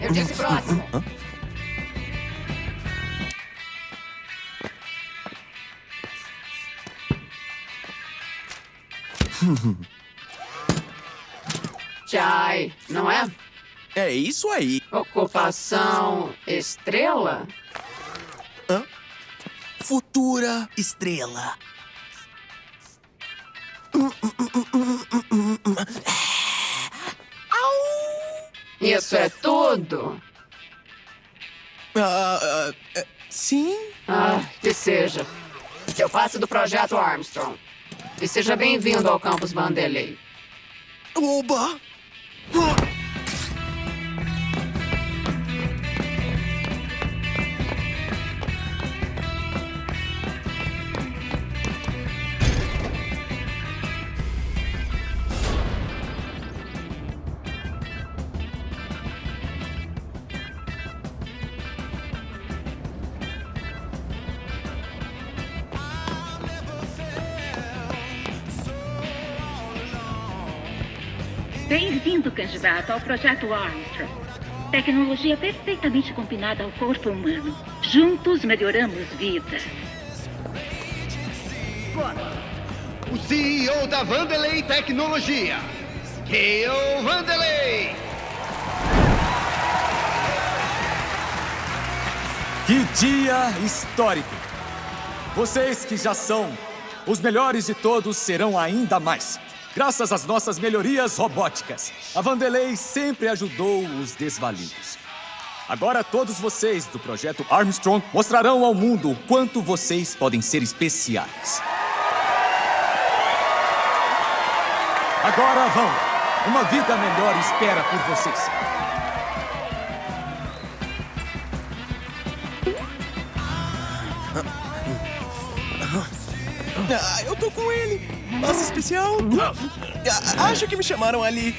Eu disse próximo. Chai, não é? É isso aí. Ocupação estrela? Hã? Futura estrela. Isso é tudo? Ah, ah, é, sim. Ah, que seja. Eu faço do projeto Armstrong. E seja bem-vindo ao campus Vanderlei. Oba! Ah! Bem-vindo, candidato, ao Projeto Armstrong. Tecnologia perfeitamente combinada ao corpo humano. Juntos melhoramos vidas. O CEO da Vanderlei Tecnologia, Kale Vanderlei. Que dia histórico! Vocês que já são os melhores de todos serão ainda mais. Graças às nossas melhorias robóticas, a Vanderlei sempre ajudou os desvalidos. Agora todos vocês do projeto Armstrong mostrarão ao mundo o quanto vocês podem ser especiais. Agora vão! Uma vida melhor espera por vocês. Ah, eu tô com ele. Nossa, especial. Ah, acho que me chamaram ali.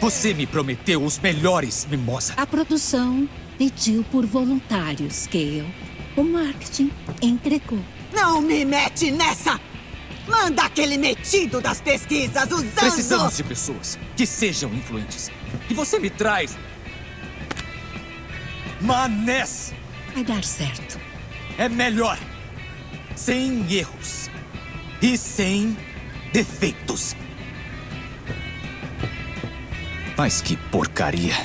Você me prometeu os melhores, Mimosa. A produção pediu por voluntários, Gale. O marketing entregou. Não me mete nessa! Manda aquele metido das pesquisas usando... Precisamos de pessoas que sejam influentes. E você me traz... Manés! Vai dar certo. É melhor. Sem erros. E sem defeitos. Mas que porcaria.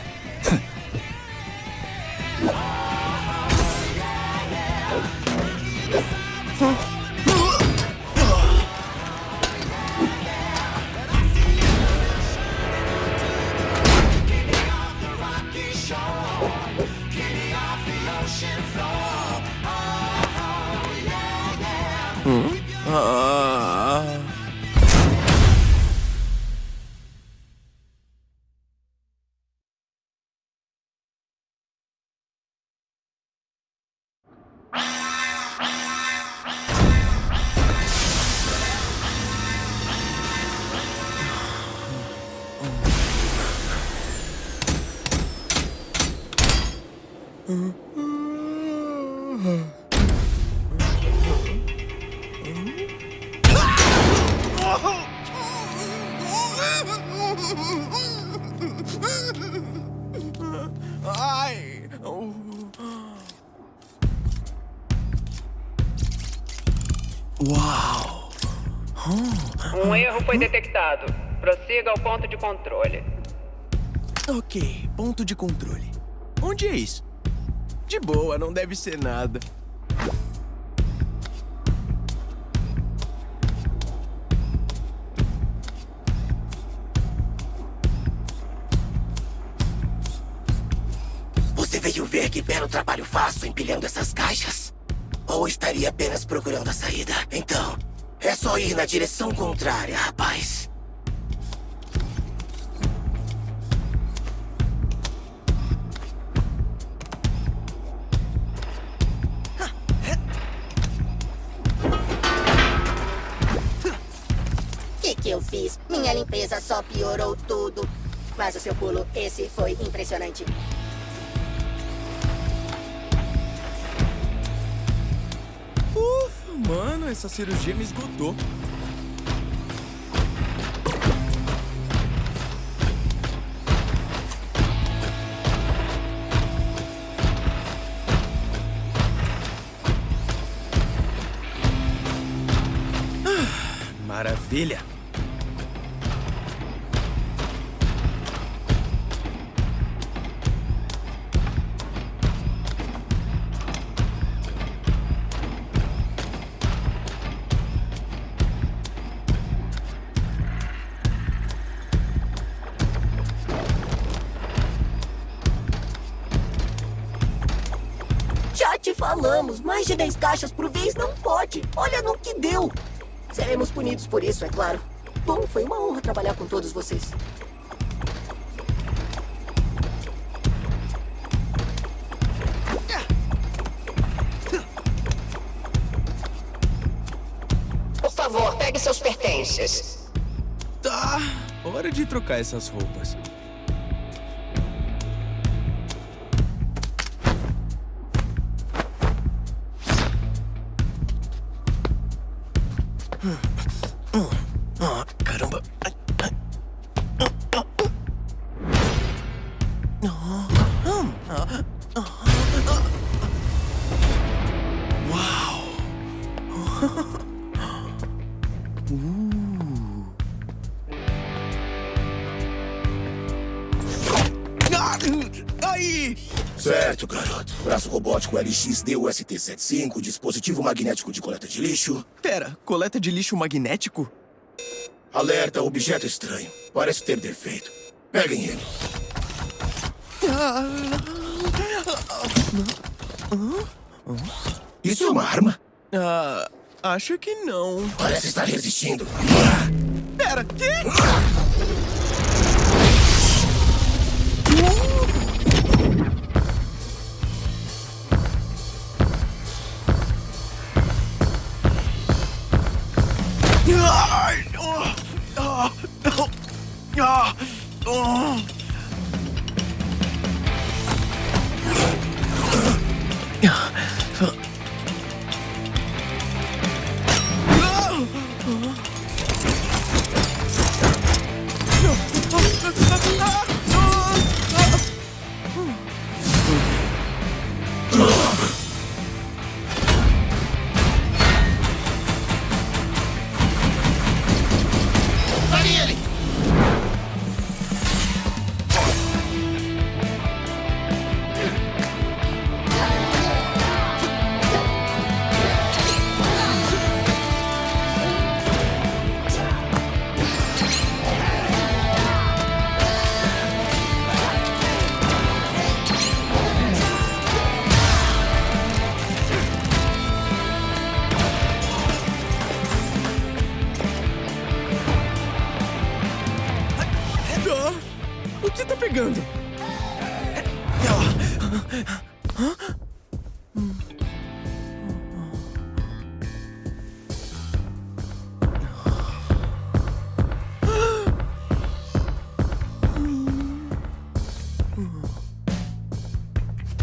Erro foi detectado. Prossiga ao ponto de controle. Ok, ponto de controle. Onde é isso? De boa, não deve ser nada. Você veio ver que belo trabalho faço empilhando essas caixas? Ou estaria apenas procurando a saída. Então, é só ir na direção contrária, rapaz. O que, que eu fiz? Minha limpeza só piorou tudo. Mas o seu pulo, esse foi impressionante. Mano, essa cirurgia me esgotou. Ah, Maravilha! Falamos, mais de 10 caixas por vez não pode. Olha no que deu. Seremos punidos por isso, é claro. Bom, foi uma honra trabalhar com todos vocês. Por favor, pegue seus pertences. Tá, hora de trocar essas roupas. Ah, caramba. Uau! Uh. Aí! Certo, garoto. Braço robótico LX-DUST-75, dispositivo magnético de coleta de lixo. Pera, coleta de lixo magnético? Alerta, objeto estranho. Parece ter defeito. Peguem ele. Isso é uma arma? Ah, acho que não. Parece estar resistindo. Pera, que? Ai,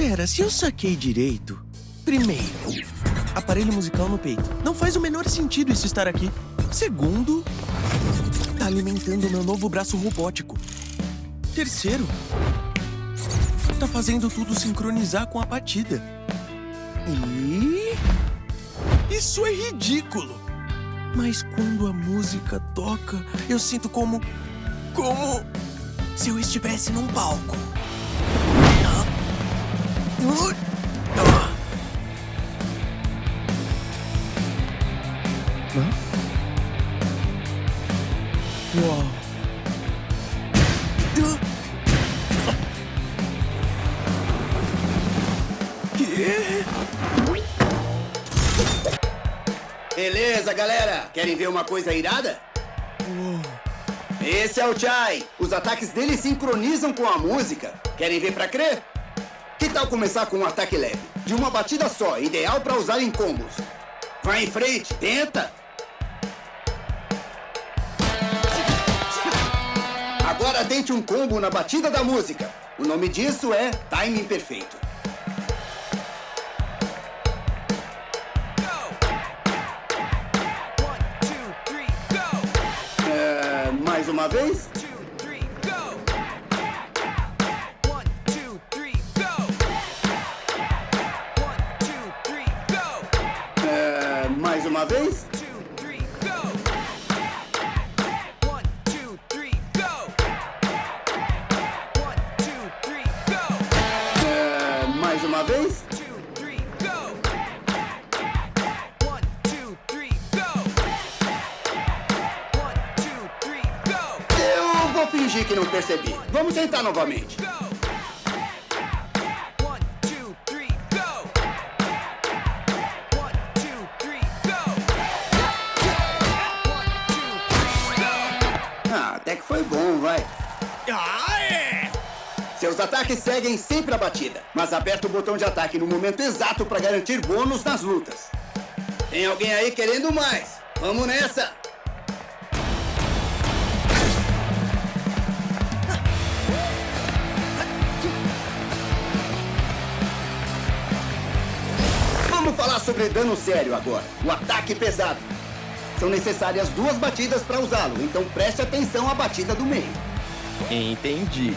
Pera, se eu saquei direito. Primeiro, aparelho musical no peito. Não faz o menor sentido isso estar aqui. Segundo, tá alimentando meu novo braço robótico. Terceiro, tá fazendo tudo sincronizar com a batida. E. Isso é ridículo! Mas quando a música toca, eu sinto como. como. se eu estivesse num palco. Beleza, galera? Querem ver uma coisa irada? Esse é o Chai. Os ataques dele sincronizam com a música. Querem ver pra crer? Tal começar com um ataque leve? De uma batida só, ideal pra usar em combos. Vai em frente, tenta! Agora tente um combo na batida da música. O nome disso é timing perfeito. É, mais uma vez? Uma vez? É, mais uma vez? Eu vou fingir que não percebi. Vamos tentar novamente. Seus ataques seguem sempre a batida, mas aperta o botão de ataque no momento exato para garantir bônus nas lutas. Tem alguém aí querendo mais? Vamos nessa! Vamos falar sobre dano sério agora. O ataque pesado. São necessárias duas batidas para usá-lo, então preste atenção à batida do meio. Entendi.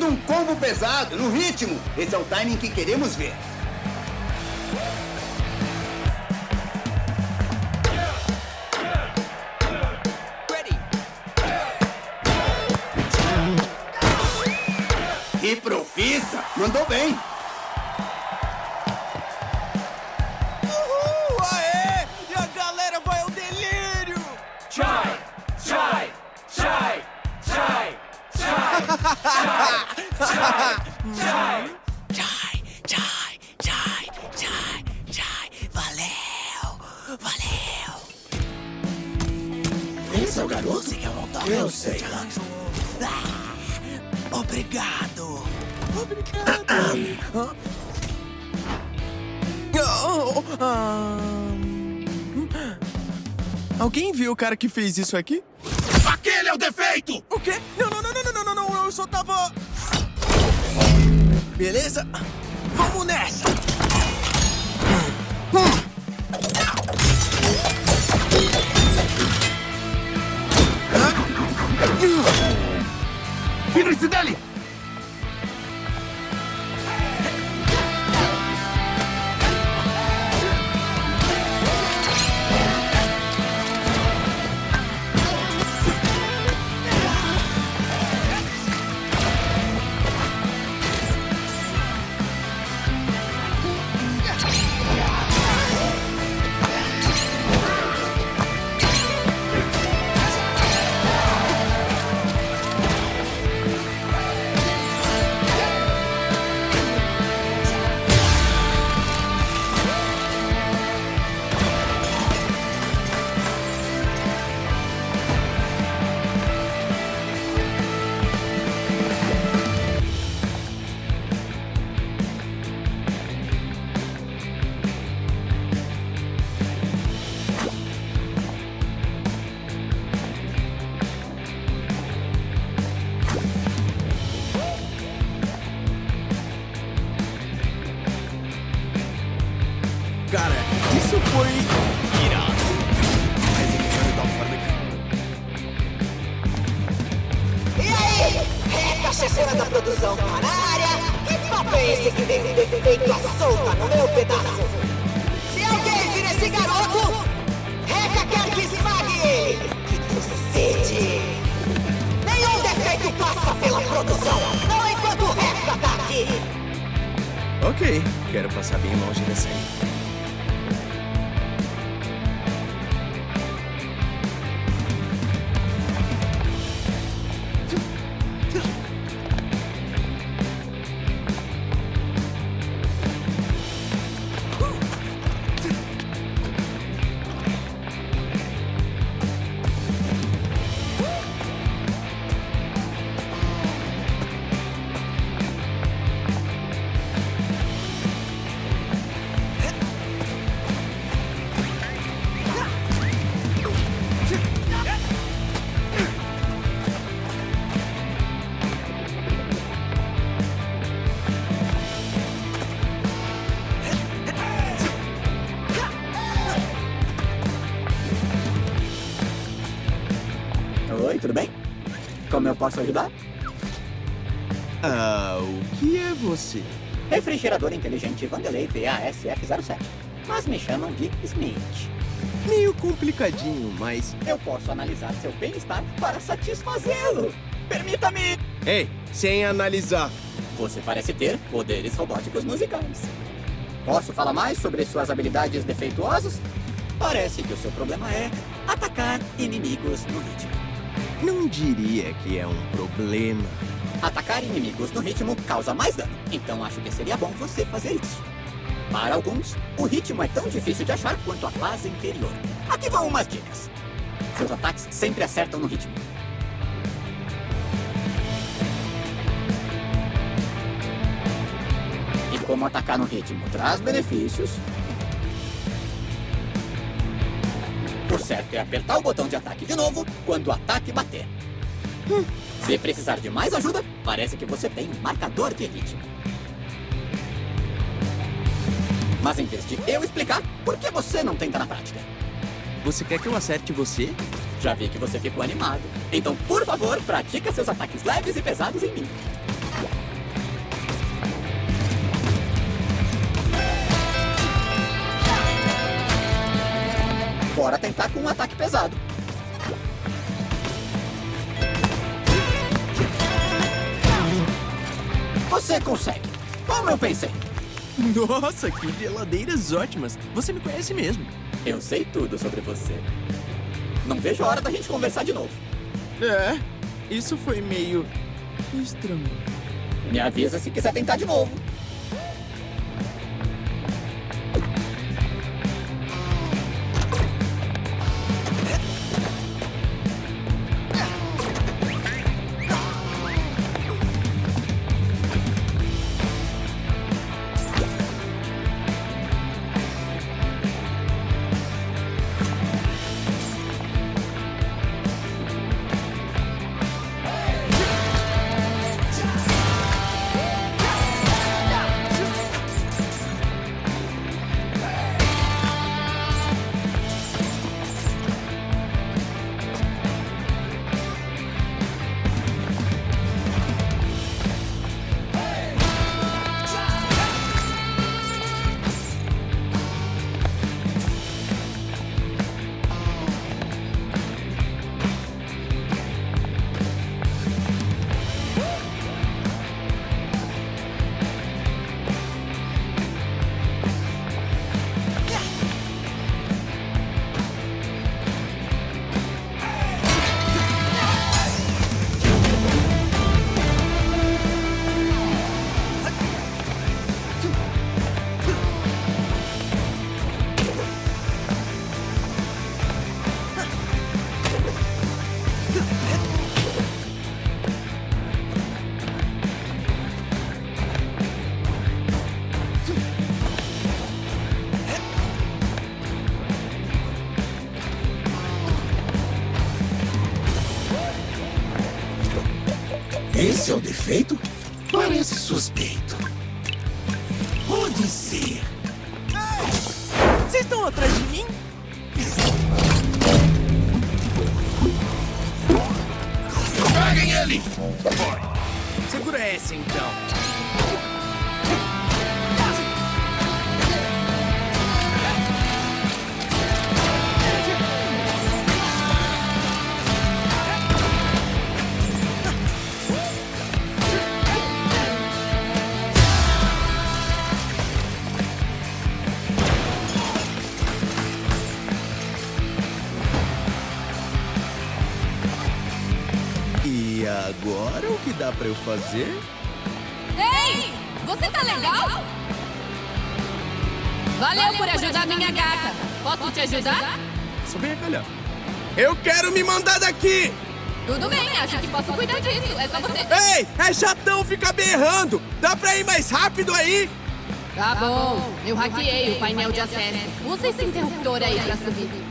Manda um combo pesado, no ritmo. Esse é o timing que queremos ver. E profissa! Mandou bem! Cara que fez isso aqui? Aquele é o defeito! O quê? Não, não, não, não, não, não, não, não, eu só tava. Beleza? Vamos nessa! produção, não enquanto o resto ataque! Ok, quero passar bem longe dessa aí. Como eu posso ajudar? Ah, o que é você? Refrigerador inteligente Vanderlei VASF07. Mas me chamam de Smith. Meio complicadinho, mas. Eu posso analisar seu bem-estar para satisfazê-lo. Permita-me! Ei, sem analisar. Você parece ter poderes robóticos musicais. Posso falar mais sobre suas habilidades defeituosas? Parece que o seu problema é atacar inimigos no ritmo. Não diria que é um problema. Atacar inimigos no ritmo causa mais dano, então acho que seria bom você fazer isso. Para alguns, o ritmo é tão difícil de achar quanto a paz interior. Aqui vão umas dicas. Seus ataques sempre acertam no ritmo. E como atacar no ritmo traz benefícios, certo é apertar o botão de ataque de novo quando o ataque bater. Hum. Se precisar de mais ajuda, parece que você tem um marcador de ritmo. Mas em vez de eu explicar, por que você não tenta na prática? Você quer que eu acerte você? Já vi que você ficou animado. Então, por favor, pratica seus ataques leves e pesados em mim. Bora tentar com um ataque pesado. Você consegue. Como eu pensei. Nossa, que geladeiras ótimas. Você me conhece mesmo. Eu sei tudo sobre você. Não vejo a hora da gente conversar de novo. É, isso foi meio estranho. Me avisa se quiser tentar de novo. O defeito? Parece suspeito. Pode ser. Vocês estão atrás de mim? Peguem ele! Segura essa então. Dá pra eu fazer? Ei! Você tá legal? Valeu por ajudar minha gata. Posso te ajudar? Só vem a calhar. Eu quero me mandar daqui! Tudo bem, acho que posso cuidar disso. É só você. Ei, é chatão ficar berrando! Dá pra ir mais rápido aí? Tá bom. Eu hackeei o painel de acesso. Usa esse interruptor aí pra subir.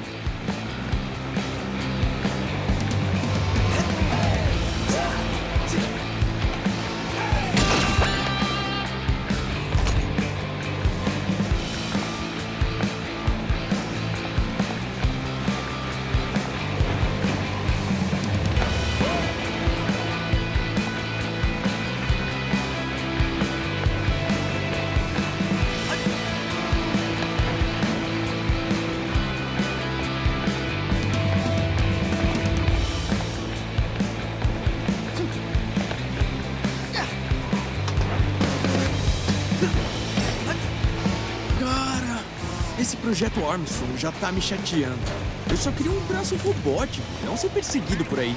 Projeto Armstrong já tá me chateando. Eu só queria um braço robótico, não ser perseguido por aí.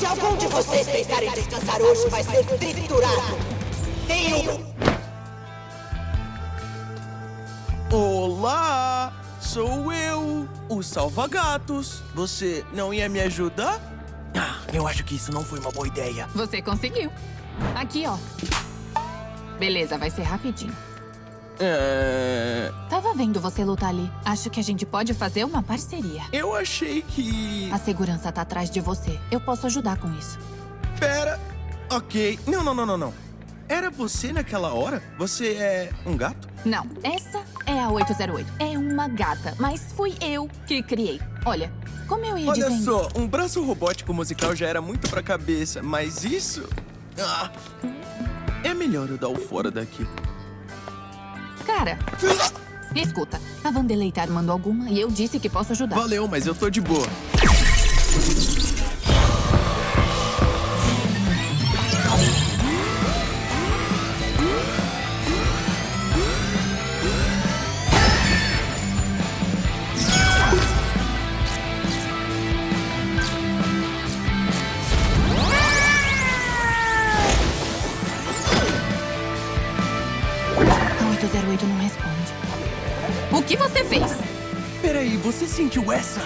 Se algum de vocês pensar em descansar hoje, vai ser triturado. Tenho Olá, sou eu, o Salva-Gatos. Você não ia me ajudar? Ah, eu acho que isso não foi uma boa ideia. Você conseguiu. Aqui, ó. Beleza, vai ser rapidinho. É... Tava vendo você lutar ali. Acho que a gente pode fazer uma parceria. Eu achei que... A segurança tá atrás de você. Eu posso ajudar com isso. Pera. Ok. Não, não, não, não, não. Era você naquela hora? Você é um gato? Não, essa é a 808. É uma gata, mas fui eu que criei. Olha, como eu ia Olha dizendo... só, um braço robótico musical já era muito pra cabeça, mas isso... Ah, é melhor eu dar o fora daqui. Cara, escuta. A Vandelei tá armando alguma e eu disse que posso ajudar. Valeu, mas eu tô de boa. Você sentiu essa?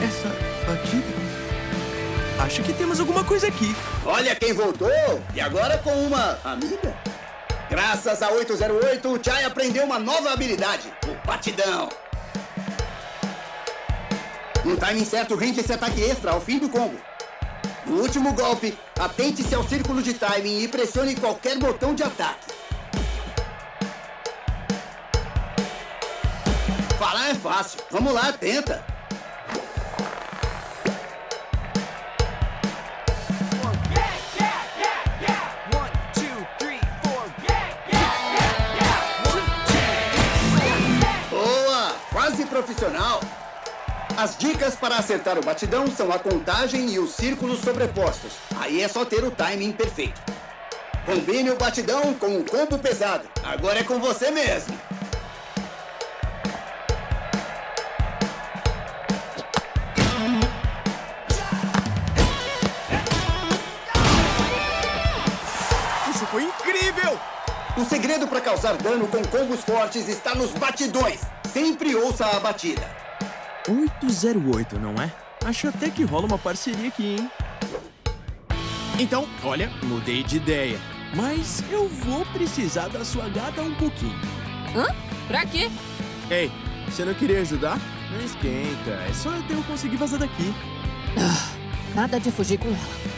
Essa batida? Acho que temos alguma coisa aqui. Olha quem voltou! E agora com uma amiga? Graças a 808, o Chai aprendeu uma nova habilidade: o batidão. No timing certo, rende esse ataque extra ao fim do combo. No último golpe, atente-se ao círculo de timing e pressione qualquer botão de ataque. Falar é fácil. Vamos lá, tenta. Boa! Quase profissional. As dicas para acertar o batidão são a contagem e os círculos sobrepostos. Aí é só ter o timing perfeito. Combine o batidão com o combo pesado. Agora é com você mesmo. Segredo para causar dano com combos fortes está nos batidões. Sempre ouça a batida. 808, não é? Acho até que rola uma parceria aqui, hein? Então, olha, mudei de ideia. Mas eu vou precisar da sua gata um pouquinho. Hã? Pra quê? Ei, você não queria ajudar? Não esquenta, é só até eu conseguir vazar daqui. Nada de fugir com ela.